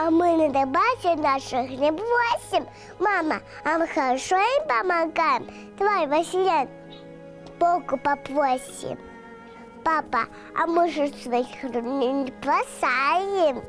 А мы на добавке наших не бросим. Мама, а мы хорошо им помогаем. Давай, Василий, Богу попросим. Папа, а мы же своих не бросаем.